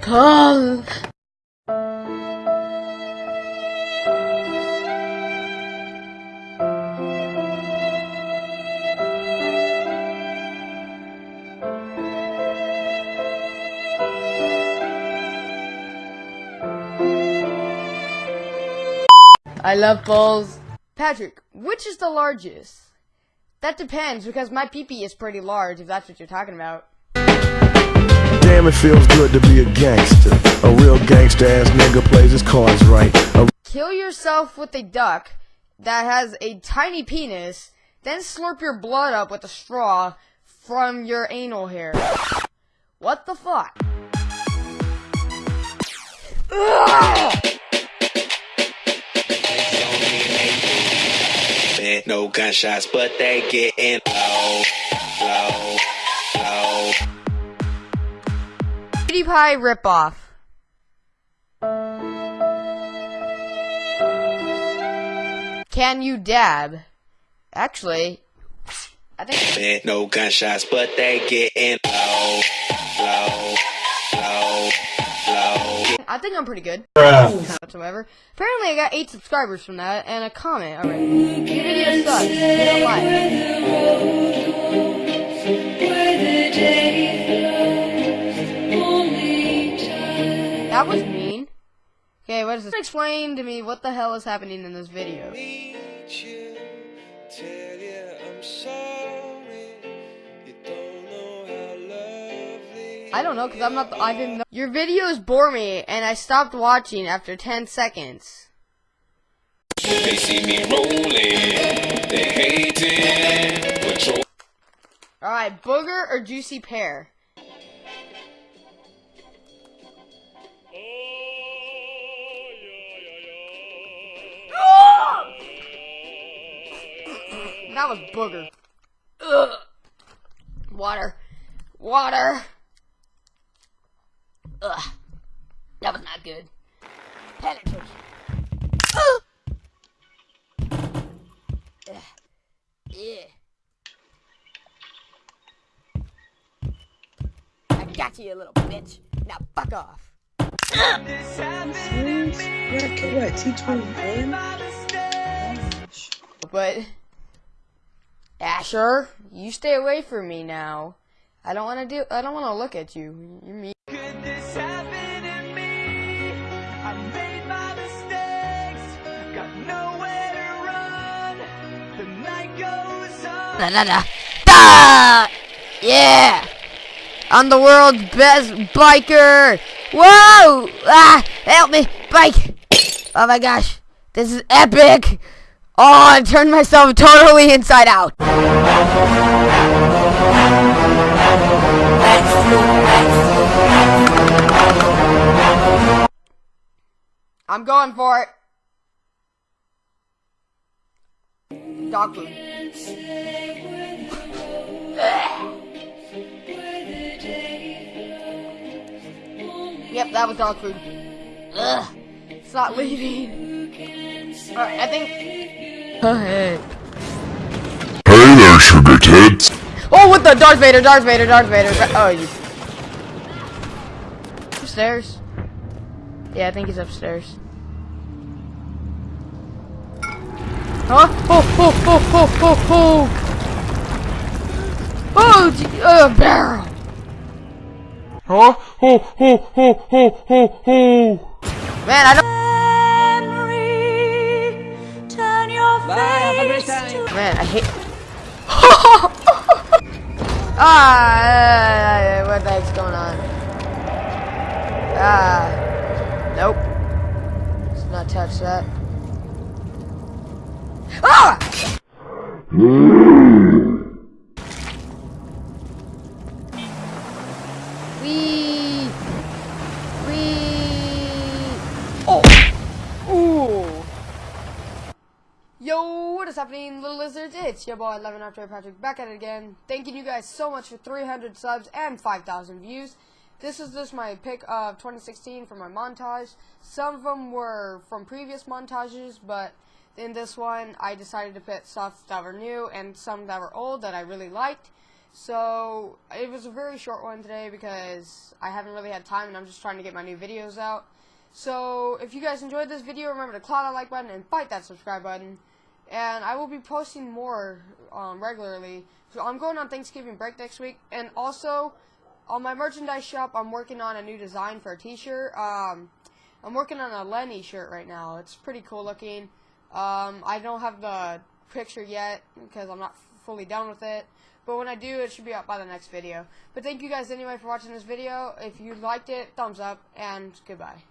Come. I love balls. Patrick, which is the largest? That depends, because my peepee is pretty large, if that's what you're talking about. Damn, it feels good to be a gangster. A real gangster ass nigga plays his cards right. A Kill yourself with a duck that has a tiny penis, then slurp your blood up with a straw from your anal hair. What the fuck? Ugh! No gunshots, but they getting low, low, low. PewDiePie ripoff. Can you dab? Actually, I think no gunshots, but they getting low, low, low, low. I think I'm pretty good. Whatsoever. Apparently, I got eight subscribers from that and a comment already. Your video sucks. That was mean. Okay, what is this? Explain to me what the hell is happening in this video. I don't know, because I'm not, I didn't know. Your videos bore me, and I stopped watching after 10 seconds. They see me rolling, they hating. Alright, booger or juicy pear? That was booger. Ugh. Water. Water. Ugh. That was not good. Penetration. Ugh. Yeah. I got you, you little bitch. Now fuck off. What? T21? But Asher, you stay away from me now. I don't want to do. I don't want to look at you. You're mean. Da! Yeah! I'm the world's best biker! Whoa! Ah! Help me! Bike! Oh my gosh. This is epic! Oh, I turned myself totally inside out. I'm going for it. Dog food. Yep, that was dog food. Ugh. It's not leaving. Alright, I think. Hey. Hey there, sugar tits. Oh, what the? Darth Vader, Darth Vader, Darth Vader. Oh, you. Upstairs? Yeah, I think he's upstairs. Huh? Oh, oh, oh, oh, oh, oh! Oh, gee, uh, barrel! Huh? Ho, ho, ho, ho, ho, ho. Man, I don't. Man, I hate. ah, what the heck's going on? Ah, nope. Let's not touch that. Ah! Happening, little lizards? It's your boy, 11 After Patrick, back at it again. Thanking you guys so much for 300 subs and 5,000 views. This is just my pick of 2016 for my montage. Some of them were from previous montages, but in this one, I decided to put stuff that were new and some that were old that I really liked. So it was a very short one today because I haven't really had time and I'm just trying to get my new videos out. So if you guys enjoyed this video, remember to claw that like button and bite that subscribe button. And I will be posting more um, regularly. So I'm going on Thanksgiving break next week. And also, on my merchandise shop, I'm working on a new design for a t-shirt. Um, I'm working on a Lenny shirt right now. It's pretty cool looking. Um, I don't have the picture yet because I'm not fully done with it. But when I do, it should be up by the next video. But thank you guys anyway for watching this video. If you liked it, thumbs up, and goodbye.